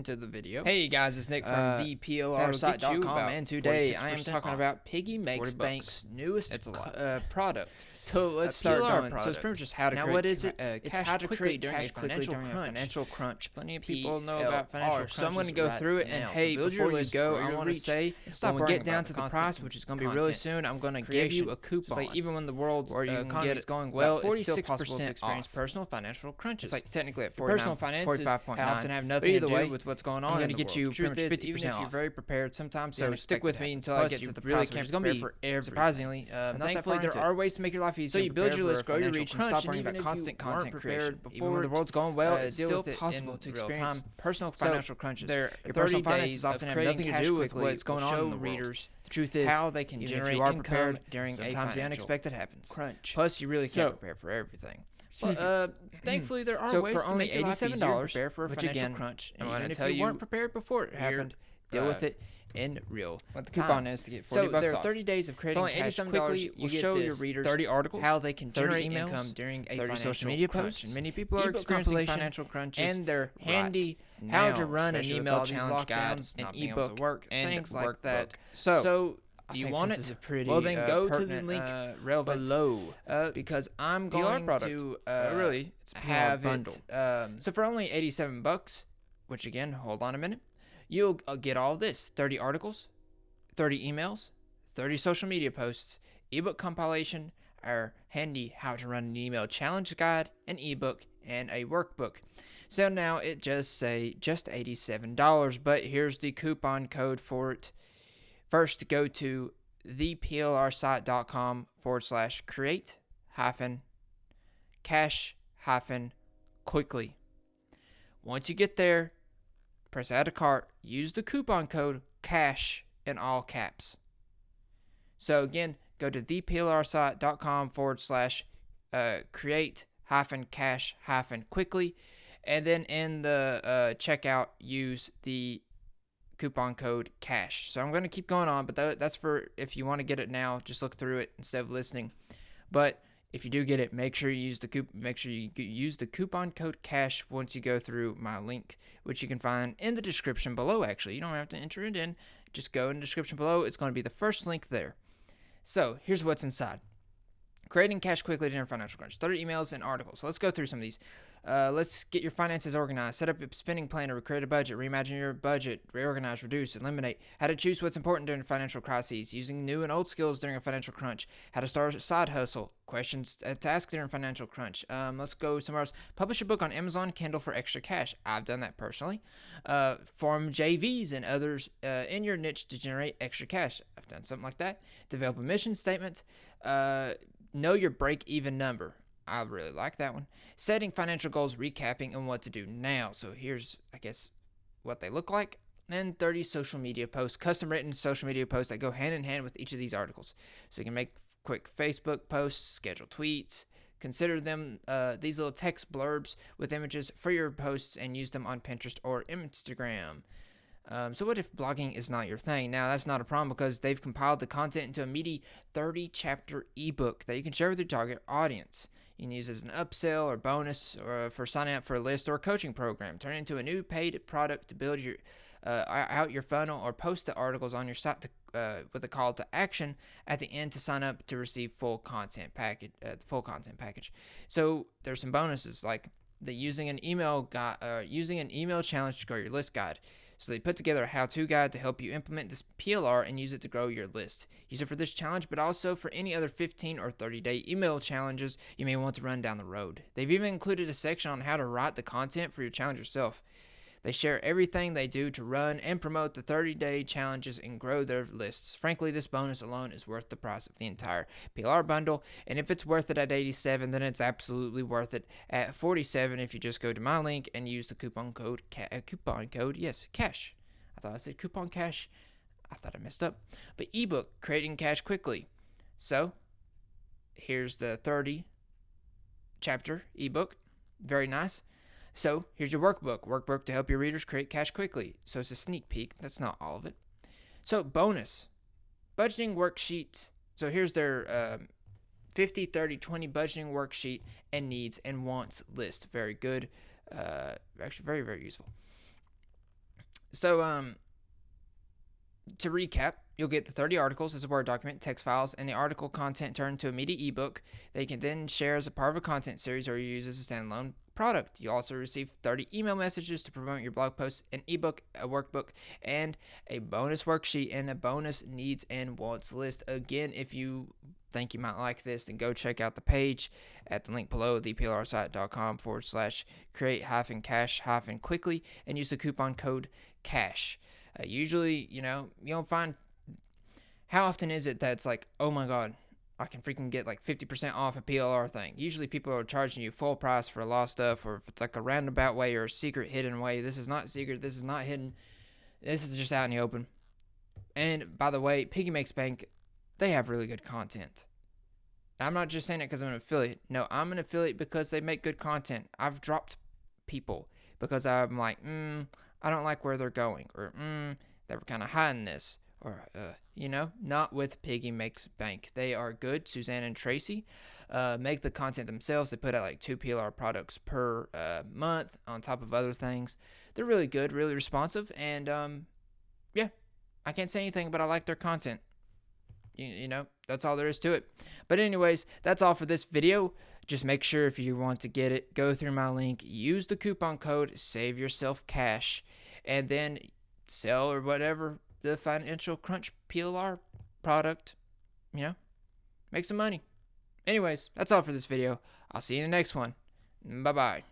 into the video. Hey guys, it's Nick from Uh, that'll get you theplrsite.com, and today I am talking off. about Piggy Makes Bank's newest It's a lot. uh, product. So let's A start going. So it's pretty much just how to Now, create what is it? Uh, It's cash how to quickly create during cash a financial during a crunch. financial crunch. Plenty of people know about financial crunch. So I'm gonna go right through it, and now. So hey, build before you go, I want to say, stop when we get down to the price, which is going to be really soon, I'm going to give you a coupon. like even when the world's uh, economy is going well, it's still 46% possible to experience personal financial crunches. It's like technically at Your 49, personal finances 45.9. often have nothing to do way, with what's going on. I'm in gonna the get you pretty much 50% even if you're very prepared, sometimes So stick with me until I get to to the price, price, which which is is going gonna be surprisingly thankfully there are ways to make your life So you build your list, grow your reach, and stop worrying about constant content creation. Even when before the world's going well, uh, it's still possible to experience personal So financial crunches. there- Your 30 personal finances of often have nothing to do with what's going on in the world. readers The truth is, how they can generate if you are income prepared during sometimes the unexpected happens. crunch. Plus, you really can't So- prepare for everything. But, uh, thankfully, there are So ways for to only make your life $87, easier, prepare for a financial again, crunch. And even if you you weren't prepared before it happened, Deal uh, with it in real what the time. coupon is to get 40 So bucks there are off. 30 days of For creating only cash quickly. you Will get show your readers 30 articles, how they can generate emails, income during a 30 social media crunch. posts, And many people are experiencing financial crunches, and they're handy now, how to run an email challenge guide, an not being able to ebook, work, and things like workbook. that. So, So, do you want this it? is a pretty, well, then uh, go to the link uh, relevant below uh, because I'm PLR going product. to Uh, uh, really, it's have bundle. it. Um, so for only 87 bucks, which again, hold on a minute, you'll uh, get all this: 30 articles, 30 emails, 30 social media posts, ebook compilation, our handy how to run an email challenge guide, an ebook, and a workbook. So now it just say just $87, but here's the coupon code for it. First, go to theplrsite.com forward slash create hyphen cash hyphen quickly. Once you get there, press add to cart, use the coupon code cash in all caps. So again, go to theplrsite.com forward slash uh, create hyphen cash hyphen quickly, and then in the uh, checkout, use the coupon code cash. So I'm going to keep going on, but tha- that's for if you want to get it now, just look through it instead of listening. But if you do get it, make sure you use the coup- make sure you use the coupon code cash once you go through my link, which you can find in the description below. Actually, you don't have to enter it in; just go in the description below. It's going to be the first link there. So here's what's inside: creating cash quickly during financial crunch, 30 emails and articles. So let's go through some of these. Uh, let's get your finances organized. Set up a spending plan or create a budget. Reimagine your budget. Reorganize, reduce, eliminate. How to choose what's important during financial crises. Using new and old skills during a financial crunch. How to start a side hustle. Questions to ask during financial crunch. Um, let's go somewhere else. Publish a book on Amazon Kindle for extra cash. I've done that personally. Uh, form JVs and others uh, in your niche to generate extra cash. I've done something like that. Develop a mission statement. Know your break even number. I really like that one. Setting financial goals, recapping, and what to do now. So here's, I guess, what they look like. And 30 social media posts, custom written social media posts that go hand in hand with each of these articles. So you can make quick Facebook posts, schedule tweets, consider them uh, these little text blurbs with images for your posts, and use them on Pinterest or Instagram. Um, so what if blogging is not your thing? Now that's not a problem because they've compiled the content into a meaty 30 chapter ebook that you can share with your target audience. You can use as an upsell or bonus or for signing up for a list or a coaching program. Turn it into a new paid product to build your uh, out your funnel or post the articles on your site to, uh, with a call to action at the end to sign up to receive full content package. Uh, the full content package. So there's some bonuses like the using an email guide, uh, using an email challenge to grow your list guide. So they put together a how-to guide to help you implement this PLR and use it to grow your list. Use it for this challenge, but also for any other 15 or 30-day email challenges you may want to run down the road. They've even included a section on how to write the content for your challenge yourself. They share everything they do to run and promote the 30 day challenges and grow their lists. Frankly, this bonus alone is worth the price of the entire PLR bundle. And if it's worth it at 87, then it's absolutely worth it at 47 if you just go to my link and use the coupon code, uh, coupon code, yes, cash. I thought I said coupon cash. I thought I messed up. But ebook, creating cash quickly. So here's the 30 chapter ebook. Very nice. So here's your workbook. Workbook to help your readers create cash quickly. So it's a sneak peek. That's not all of it. So bonus, budgeting worksheets. So here's their um, 50, 30, 20 budgeting worksheet and needs and wants list. Very good. Uh, actually, very, very useful. So um, to recap, you'll get the 30 articles as a Word document, text files, and the article content turned to a media ebook that you can then share as a part of a content series or you use as a standalone product. You also receive 30 email messages to promote your blog post, an ebook, a workbook, and a bonus worksheet and a bonus needs and wants list. Again, if you think you might like this, then go check out the page at the link below, theplrsite.com forward slash create hyphen cash hyphen quickly and use the coupon code cash. Uh, usually, you know, you don't find how often is it that's like, oh my god, I can freaking get like 50% off a PLR thing. Usually people are charging you full price for a lot of stuff, or if it's like a roundabout way or a secret hidden way. This is not secret. This is not hidden. This is just out in the open. And by the way, Piggy Makes Bank, they have really good content. I'm not just saying it because I'm an affiliate. No, I'm an affiliate because they make good content. I've dropped people because I'm like, mm, I don't like where they're going, or mm, they were kind of hiding this, or uh, you know, not with Piggy Makes Bank. They are good. Suzanne and Tracy uh, make the content themselves. They put out like two PLR products per uh, month on top of other things. They're really good, really responsive, and um, yeah, I can't say anything, but I like their content. You, you know, that's all there is to it. But anyways, that's all for this video. Just make sure if you want to get it, go through my link, use the coupon code, save yourself cash, and then sell or whatever the financial crunch PLR product, you know, make some money. Anyways, that's all for this video. I'll see you in the next one. Bye bye.